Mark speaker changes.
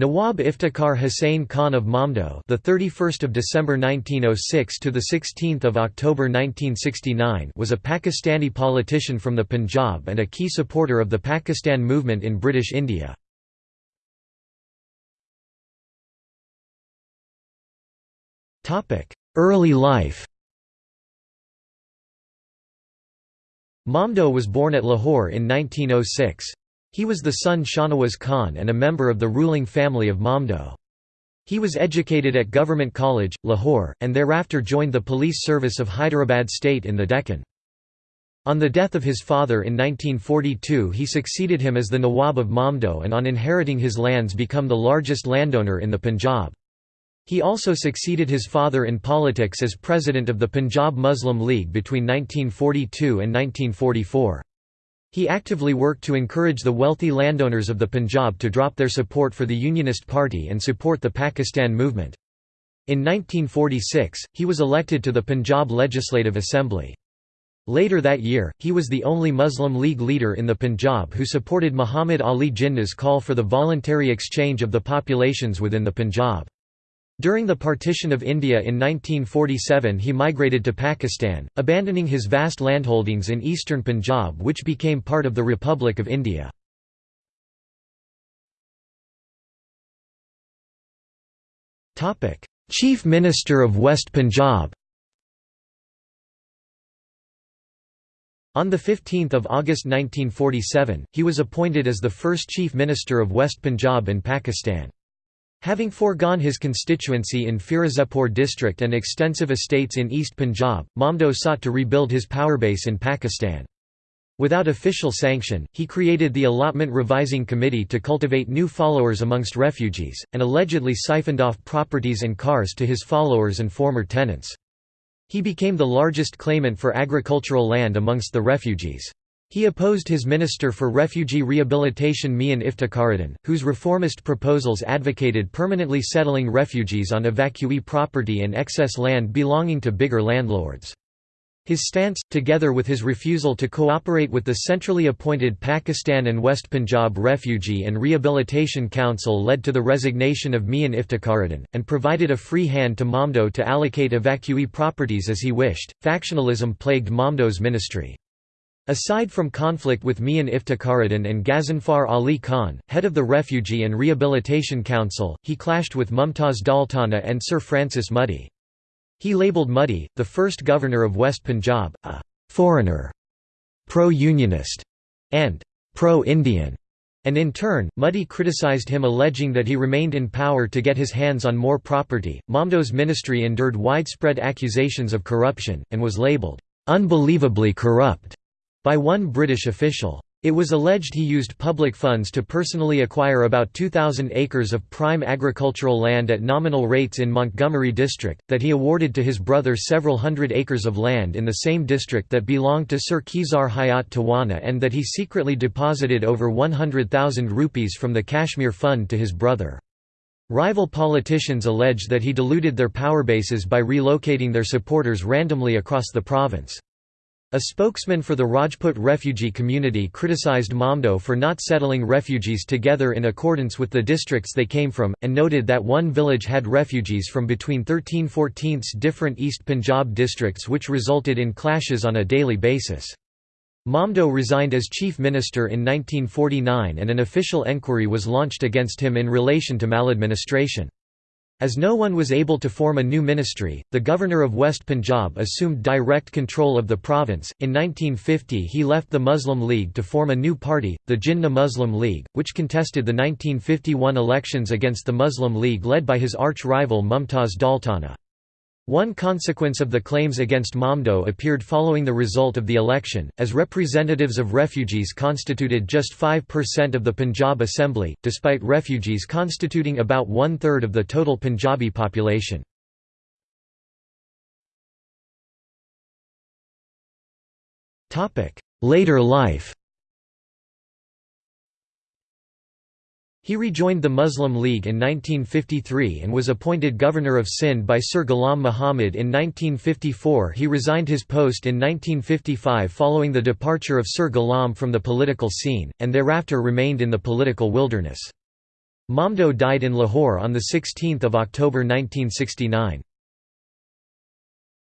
Speaker 1: Nawab Iftikhar Hussain Khan of Mamdo, the 31st of December 1906 to the 16th of October 1969, was a Pakistani politician from the Punjab and a key supporter of the Pakistan movement in British India. Topic: Early life. Mamdo was born at Lahore in 1906. He was the son Shahnawaz Khan and a member of the ruling family of Mamdo. He was educated at Government College, Lahore, and thereafter joined the police service of Hyderabad state in the Deccan. On the death of his father in 1942 he succeeded him as the Nawab of Mamdo and on inheriting his lands become the largest landowner in the Punjab. He also succeeded his father in politics as president of the Punjab Muslim League between 1942 and 1944. He actively worked to encourage the wealthy landowners of the Punjab to drop their support for the Unionist Party and support the Pakistan movement. In 1946, he was elected to the Punjab Legislative Assembly. Later that year, he was the only Muslim League leader in the Punjab who supported Muhammad Ali Jinnah's call for the voluntary exchange of the populations within the Punjab. During the partition of India in 1947 he migrated to Pakistan, abandoning his vast landholdings in eastern Punjab which became part of the Republic of India. Chief Minister of West Punjab On 15 August 1947, he was appointed as the first Chief Minister of West Punjab in Pakistan. Having foregone his constituency in Firozepur district and extensive estates in East Punjab, Mamdo sought to rebuild his power base in Pakistan. Without official sanction, he created the Allotment Revising Committee to cultivate new followers amongst refugees, and allegedly siphoned off properties and cars to his followers and former tenants. He became the largest claimant for agricultural land amongst the refugees. He opposed his Minister for Refugee Rehabilitation Mian Iftikharuddin, whose reformist proposals advocated permanently settling refugees on evacuee property and excess land belonging to bigger landlords. His stance, together with his refusal to cooperate with the centrally appointed Pakistan and West Punjab Refugee and Rehabilitation Council led to the resignation of Mian Iftikharuddin, and provided a free hand to Mamdo to allocate evacuee properties as he wished. Factionalism plagued Mamdo's ministry. Aside from conflict with Mian Iftikharuddin and Ghazanfar Ali Khan, head of the Refugee and Rehabilitation Council, he clashed with Mumtaz Daultana and Sir Francis Mudie. He labelled Mudie, the first governor of West Punjab, a «foreigner», pro-unionist, and «pro-Indian», and in turn, Mudie criticized him alleging that he remained in power to get his hands on more property. Mamdo's ministry endured widespread accusations of corruption, and was labelled «unbelievably corrupt» by one British official. It was alleged he used public funds to personally acquire about 2,000 acres of prime agricultural land at nominal rates in Montgomery district, that he awarded to his brother several hundred acres of land in the same district that belonged to Sir Khizar Hayat Tiwana and that he secretly deposited over 100,000 rupees from the Kashmir Fund to his brother. Rival politicians allege that he diluted their power bases by relocating their supporters randomly across the province. A spokesman for the Rajput refugee community criticized Mamdo for not settling refugees together in accordance with the districts they came from, and noted that one village had refugees from between 13-14 different East Punjab districts which resulted in clashes on a daily basis. Mamdo resigned as chief minister in 1949 and an official enquiry was launched against him in relation to maladministration. As no one was able to form a new ministry, the governor of West Punjab assumed direct control of the province. In 1950, he left the Muslim League to form a new party, the Jinnah Muslim League, which contested the 1951 elections against the Muslim League led by his arch rival Mumtaz Daultana. One consequence of the claims against Mamdo appeared following the result of the election, as representatives of refugees constituted just 5% of the Punjab Assembly, despite refugees constituting about one-third of the total Punjabi population. Later life He rejoined the Muslim League in 1953 and was appointed governor of Sindh by Sir Ghulam Muhammad in 1954 he resigned his post in 1955 following the departure of Sir Ghulam from the political scene, and thereafter remained in the political wilderness. Mamdo died in Lahore on 16 October 1969.